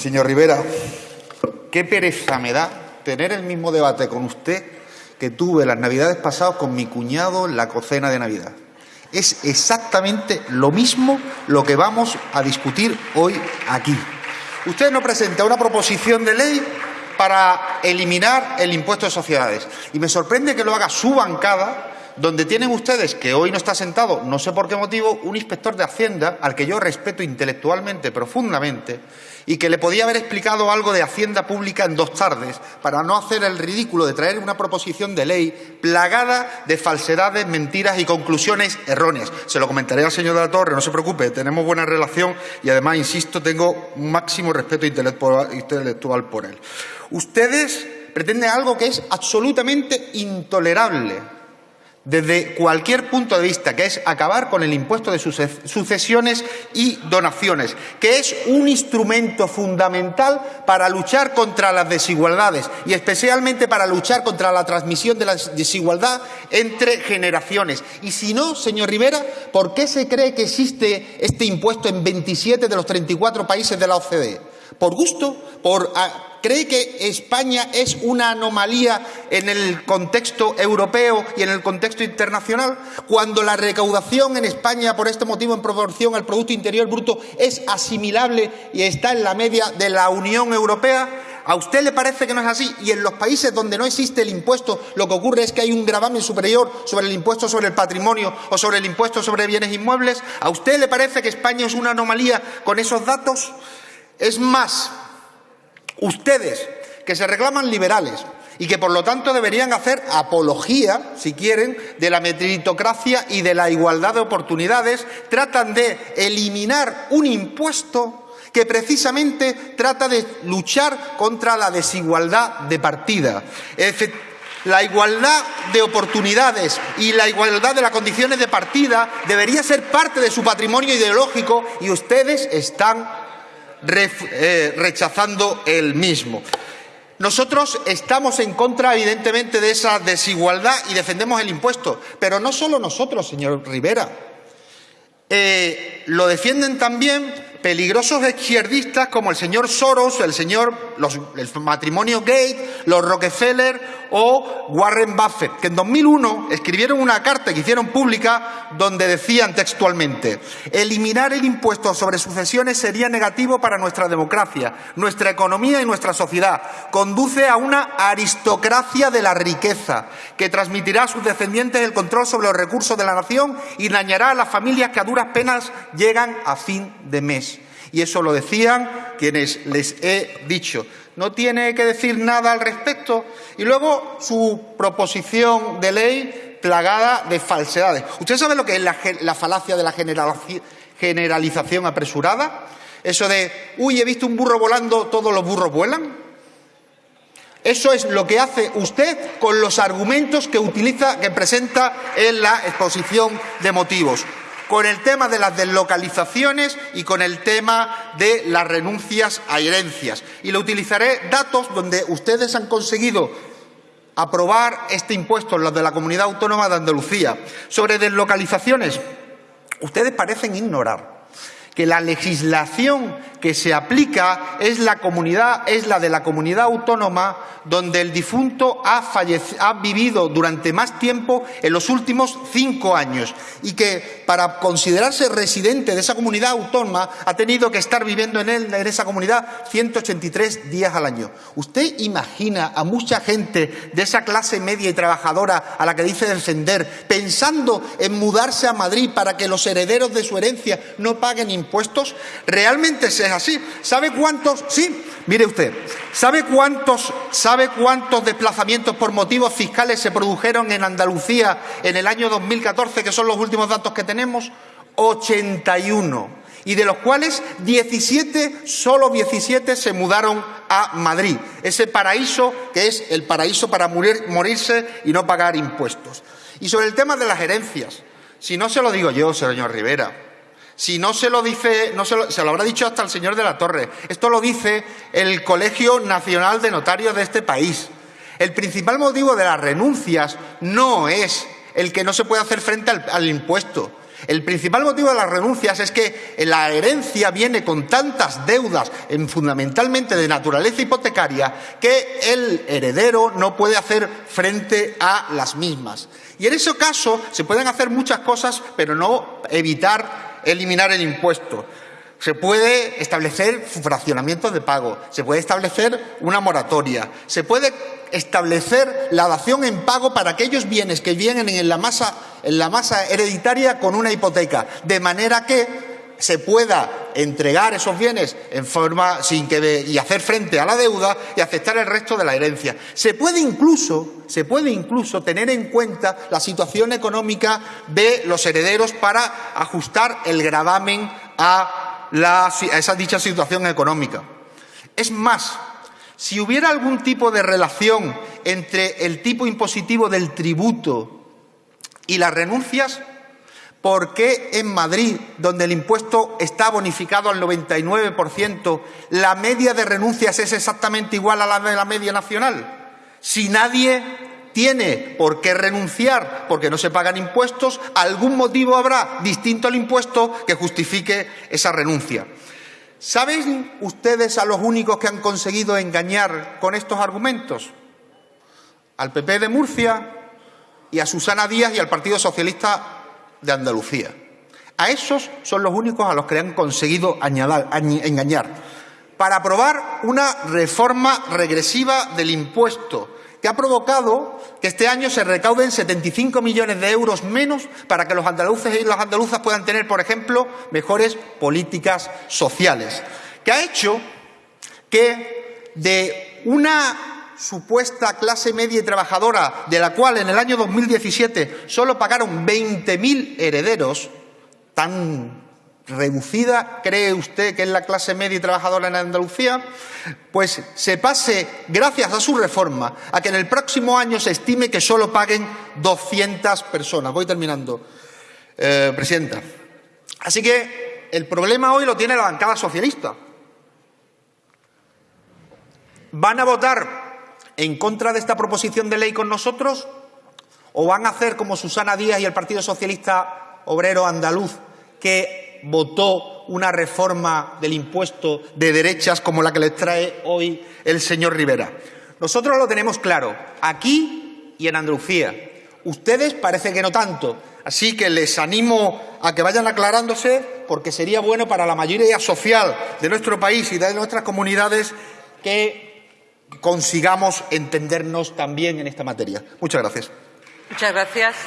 Señor Rivera, qué pereza me da tener el mismo debate con usted que tuve las Navidades pasadas con mi cuñado en la cocina de Navidad. Es exactamente lo mismo lo que vamos a discutir hoy aquí. Usted nos presenta una proposición de ley para eliminar el impuesto de sociedades y me sorprende que lo haga su bancada donde tienen ustedes, que hoy no está sentado, no sé por qué motivo, un inspector de Hacienda al que yo respeto intelectualmente profundamente y que le podía haber explicado algo de Hacienda Pública en dos tardes para no hacer el ridículo de traer una proposición de ley plagada de falsedades, mentiras y conclusiones erróneas. Se lo comentaré al señor de la Torre, no se preocupe, tenemos buena relación y además, insisto, tengo un máximo respeto intelectual por él. Ustedes pretenden algo que es absolutamente intolerable desde cualquier punto de vista, que es acabar con el impuesto de sucesiones y donaciones, que es un instrumento fundamental para luchar contra las desigualdades y especialmente para luchar contra la transmisión de la desigualdad entre generaciones. Y si no, señor Rivera, ¿por qué se cree que existe este impuesto en 27 de los 34 países de la OCDE? ¿Por gusto? ¿Por ah, ¿Cree que España es una anomalía en el contexto europeo y en el contexto internacional? Cuando la recaudación en España, por este motivo, en proporción al Producto Interior Bruto, es asimilable y está en la media de la Unión Europea. ¿A usted le parece que no es así? Y en los países donde no existe el impuesto, lo que ocurre es que hay un gravamen superior sobre el impuesto sobre el patrimonio o sobre el impuesto sobre bienes inmuebles. ¿A usted le parece que España es una anomalía con esos datos? Es más, Ustedes, que se reclaman liberales y que por lo tanto deberían hacer apología, si quieren, de la meritocracia y de la igualdad de oportunidades, tratan de eliminar un impuesto que precisamente trata de luchar contra la desigualdad de partida. La igualdad de oportunidades y la igualdad de las condiciones de partida debería ser parte de su patrimonio ideológico y ustedes están rechazando el mismo. Nosotros estamos en contra, evidentemente, de esa desigualdad y defendemos el impuesto, pero no solo nosotros, señor Rivera. Eh, lo defienden también peligrosos izquierdistas como el señor Soros, el señor el matrimonio Gates, los Rockefeller o Warren Buffett, que en 2001 escribieron una carta que hicieron pública donde decían textualmente: eliminar el impuesto sobre sucesiones sería negativo para nuestra democracia, nuestra economía y nuestra sociedad. Conduce a una aristocracia de la riqueza que transmitirá a sus descendientes el control sobre los recursos de la nación y dañará a las familias que a duras penas llegan a fin de mes. Y eso lo decían quienes les he dicho. No tiene que decir nada al respecto. Y luego su proposición de ley plagada de falsedades. ¿Usted sabe lo que es la, falacia de la generalización apresurada? Eso de, uy, he visto un burro volando, todos los burros vuelan. Eso es lo que hace usted con los argumentos que utiliza, que presenta en la exposición de motivos con el tema de las deslocalizaciones y con el tema de las renuncias a herencias. Y le utilizaré datos donde ustedes han conseguido aprobar este impuesto, los de la Comunidad Autónoma de Andalucía. Sobre deslocalizaciones, ustedes parecen ignorar que la legislación que se aplica es la de la comunidad autónoma donde el difunto ha, ha vivido durante más tiempo en los últimos cinco años y que para considerarse residente de esa comunidad autónoma ha tenido que estar viviendo en, él, en esa comunidad 183 días al año. ¿Usted imagina a mucha gente de esa clase media y trabajadora a la que dice defender pensando en mudarse a Madrid para que los herederos de su herencia no paguen impuestos? ¿Realmente así? ¿Sabe cuántos? Sí, mire usted, ¿sabe cuántos, sabe cuántos desplazamientos por motivos fiscales se produjeron en Andalucía en el año 2014, que son los últimos datos que tenemos? 81 y de los cuales 17, solo 17 se mudaron a Madrid, ese paraíso que es el paraíso para morirse y no pagar impuestos. Y sobre el tema de las herencias, si no se lo digo yo, señor Rivera, si no se lo dice, no se lo, se lo habrá dicho hasta el señor de la Torre. Esto lo dice el Colegio Nacional de Notarios de este país. El principal motivo de las renuncias no es el que no se puede hacer frente al, impuesto. El principal motivo de las renuncias es que la herencia viene con tantas deudas, fundamentalmente de naturaleza hipotecaria, que el heredero no puede hacer frente a las mismas. Y en ese caso se pueden hacer muchas cosas, pero no evitar eliminar el impuesto. Se puede establecer fraccionamientos de pago, se puede establecer una moratoria, se puede establecer la dación en pago para aquellos bienes que vienen en la masa, en la masa hereditaria con una hipoteca, de manera que se pueda entregar esos bienes en forma sin que y hacer frente a la deuda y aceptar el resto de la herencia. Se puede incluso, se puede incluso tener en cuenta la situación económica de los herederos para ajustar el gravamen a, a esa dicha situación económica. Es más, si hubiera algún tipo de relación entre el tipo impositivo del tributo y las renuncias, ¿por qué en Madrid, donde el impuesto está bonificado al 99%, la media de renuncias es exactamente igual a la de la media nacional? Si nadie tiene por qué renunciar porque no se pagan impuestos, algún motivo habrá distinto al impuesto que justifique esa renuncia. ¿Saben ustedes a los únicos que han conseguido engañar con estos argumentos? Al PP de Murcia y a Susana Díaz y al Partido Socialista de Andalucía. A esos son los únicos a los que han conseguido engañar para aprobar una reforma regresiva del impuesto que ha provocado que este año se recauden 75 millones de euros menos para que los andaluces y las andaluzas puedan tener, por ejemplo, mejores políticas sociales, que ha hecho que de una supuesta clase media y trabajadora, de la cual en el año 2017 solo pagaron 20.000 herederos, tan reducida cree usted que es la clase media y trabajadora en Andalucía, pues se pase, gracias a su reforma, a que en el próximo año se estime que solo paguen 200 personas. Voy terminando, eh, Presidenta. Así que el problema hoy lo tiene la bancada socialista. ¿Van a votar en contra de esta proposición de ley con nosotros o van a hacer como Susana Díaz y el Partido Socialista Obrero Andaluz, que votó una reforma del impuesto de derechas como la que les trae hoy el señor Rivera. Nosotros lo tenemos claro, aquí y en Andalucía. Ustedes parece que no tanto. Así que les animo a que vayan aclarándose porque sería bueno para la mayoría social de nuestro país y de nuestras comunidades que consigamos entendernos también en esta materia. Muchas gracias. Muchas gracias.